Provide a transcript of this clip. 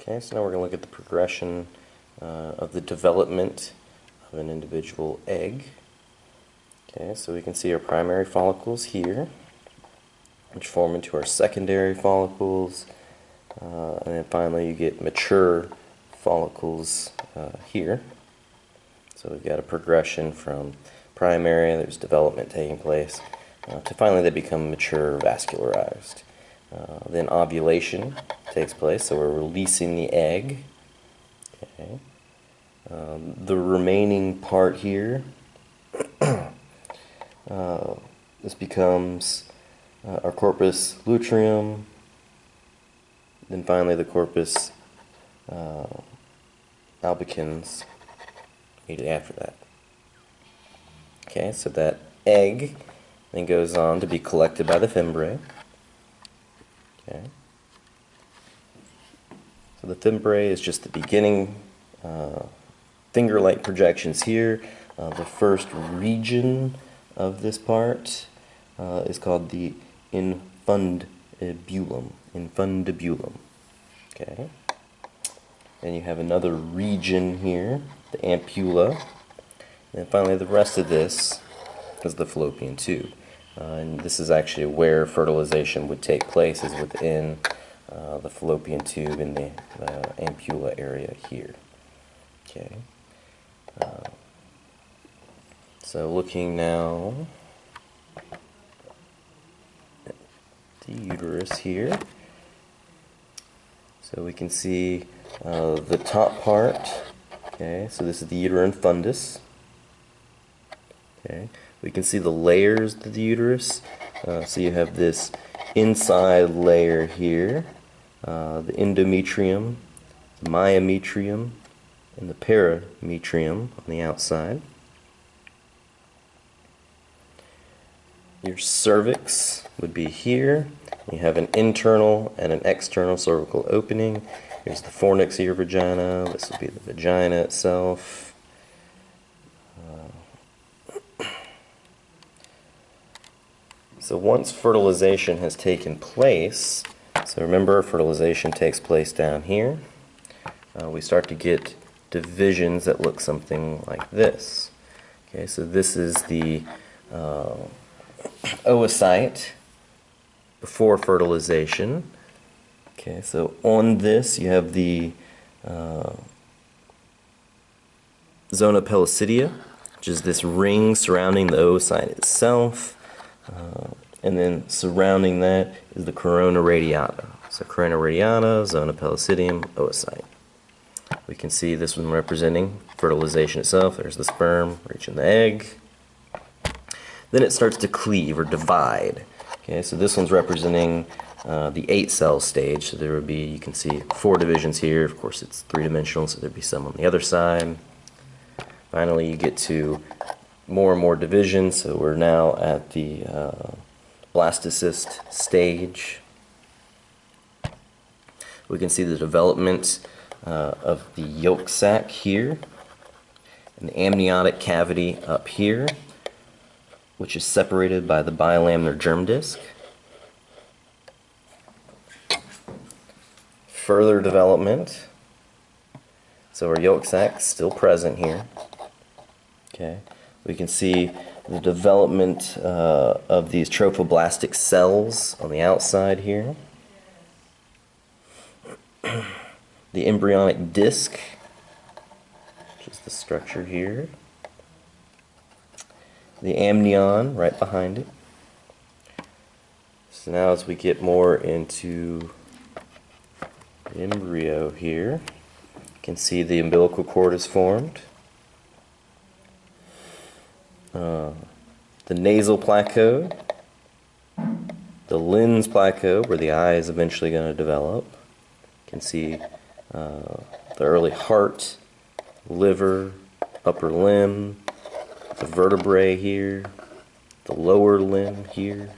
Okay, so now we're going to look at the progression uh, of the development of an individual egg. Okay, so we can see our primary follicles here, which form into our secondary follicles, uh, and then finally you get mature follicles uh, here. So we've got a progression from primary, there's development taking place, uh, to finally they become mature vascularized. Uh, then ovulation takes place, so we're releasing the egg. Okay. Um, the remaining part here, uh, this becomes uh, our corpus luteum, then finally the corpus uh, albicans immediately after that. Okay, so that egg then goes on to be collected by the fimbriae. Okay. So the fimbriae is just the beginning uh, finger-like projections here. Uh, the first region of this part uh, is called the infundibulum. Infundibulum. Okay. Then you have another region here, the ampulla. And finally, the rest of this is the fallopian tube. Uh, and this is actually where fertilization would take place, is within uh, the fallopian tube in the uh, ampulla area here. Okay. Uh, so looking now at the uterus here. So we can see uh, the top part. Okay, so this is the uterine fundus. Okay, we can see the layers of the uterus. So you have this inside layer here, uh, the endometrium, the myometrium, and the parametrium on the outside. Your cervix would be here. You have an internal and an external cervical opening. Here's the fornix of your vagina. This would be the vagina itself. So once fertilization has taken place, so remember fertilization takes place down here, uh, we start to get divisions that look something like this. Okay, so this is the uh, oocyte before fertilization. Okay, so on this you have the uh, zona pellucida, which is this ring surrounding the oocyte itself. Uh, and then surrounding that is the corona radiata. So corona radiata, zona pellucidum, oocyte. We can see this one representing fertilization itself. There's the sperm reaching the egg. Then it starts to cleave or divide. Okay, so this one's representing uh, the eight cell stage. So there would be, you can see four divisions here. Of course, it's three dimensional, so there'd be some on the other side. Finally, you get to more and more divisions. So we're now at the uh, blastocyst stage. We can see the development uh, of the yolk sac here, and the amniotic cavity up here, which is separated by the bilaminar germ disc. Further development. So our yolk sac still present here. Okay, we can see the development uh, of these trophoblastic cells on the outside here. the embryonic disc, which is the structure here. The amnion right behind it. So now as we get more into embryo here, you can see the umbilical cord is formed. Uh, the nasal placode, the lens placode, where the eye is eventually going to develop. You can see uh, the early heart, liver, upper limb, the vertebrae here, the lower limb here.